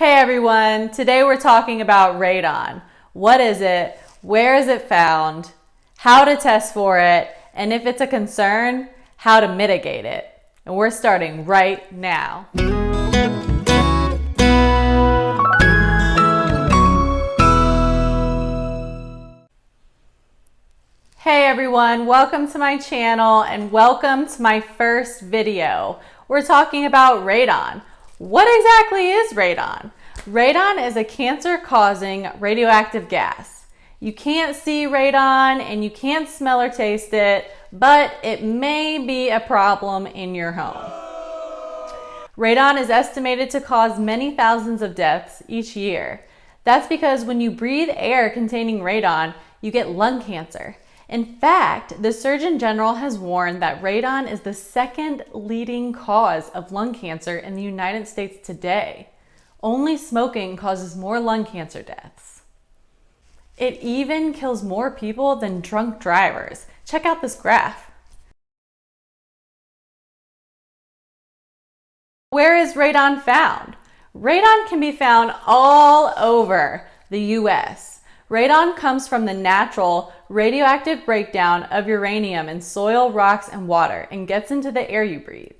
Hey everyone, today we're talking about radon. What is it? Where is it found? How to test for it? And if it's a concern, how to mitigate it. And we're starting right now. Hey everyone, welcome to my channel and welcome to my first video. We're talking about radon. What exactly is radon? Radon is a cancer-causing radioactive gas. You can't see radon and you can't smell or taste it, but it may be a problem in your home. Radon is estimated to cause many thousands of deaths each year. That's because when you breathe air containing radon, you get lung cancer. In fact, the Surgeon General has warned that radon is the second leading cause of lung cancer in the United States today. Only smoking causes more lung cancer deaths. It even kills more people than drunk drivers. Check out this graph. Where is radon found? Radon can be found all over the US. Radon comes from the natural radioactive breakdown of uranium in soil, rocks, and water and gets into the air you breathe.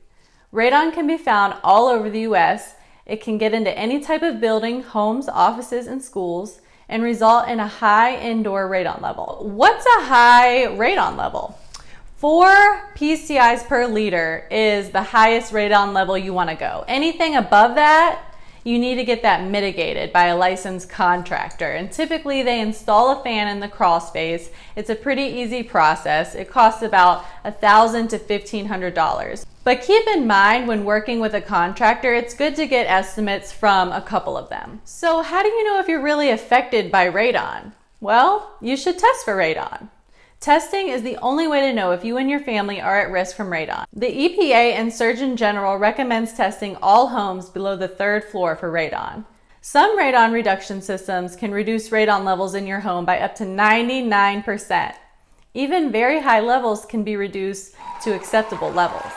Radon can be found all over the US. It can get into any type of building, homes, offices, and schools, and result in a high indoor radon level. What's a high radon level? Four PCIs per liter is the highest radon level you want to go. Anything above that you need to get that mitigated by a licensed contractor. And typically they install a fan in the crawl space. It's a pretty easy process. It costs about 1,000 to $1,500. But keep in mind when working with a contractor, it's good to get estimates from a couple of them. So how do you know if you're really affected by radon? Well, you should test for radon. Testing is the only way to know if you and your family are at risk from radon. The EPA and Surgeon General recommends testing all homes below the third floor for radon. Some radon reduction systems can reduce radon levels in your home by up to 99%. Even very high levels can be reduced to acceptable levels.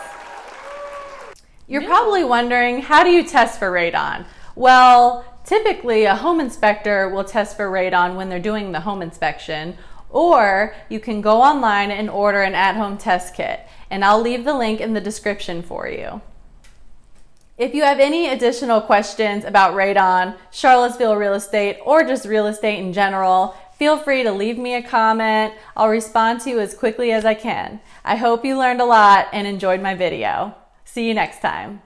You're probably wondering, how do you test for radon? Well, typically a home inspector will test for radon when they're doing the home inspection or you can go online and order an at-home test kit, and I'll leave the link in the description for you. If you have any additional questions about radon, Charlottesville real estate, or just real estate in general, feel free to leave me a comment. I'll respond to you as quickly as I can. I hope you learned a lot and enjoyed my video. See you next time.